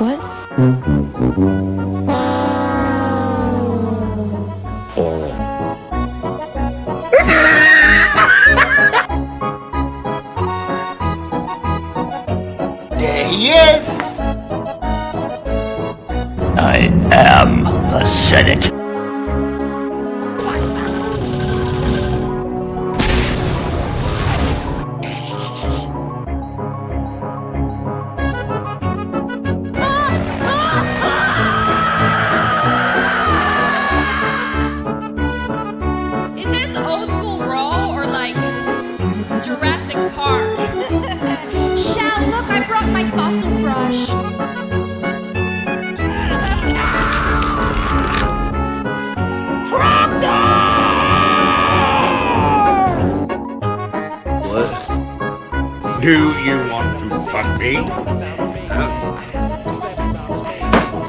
What? There he is! I am the Senate. What? Do you want to fuck me? Huh?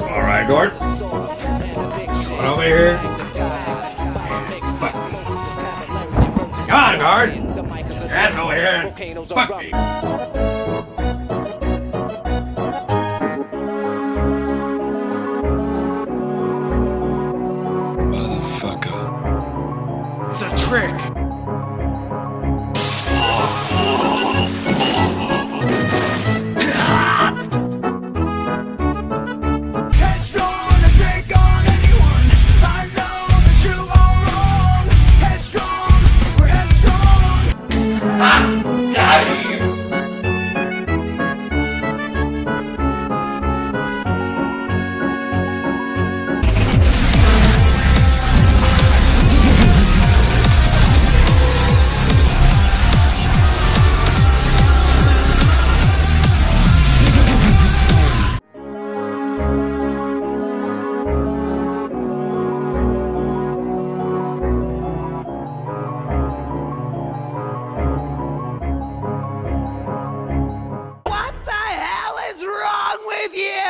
Alright, Gord. Come over here. Fuck me. Come on, Gord! Your ass over here! Fuck me! It's a trick. with you.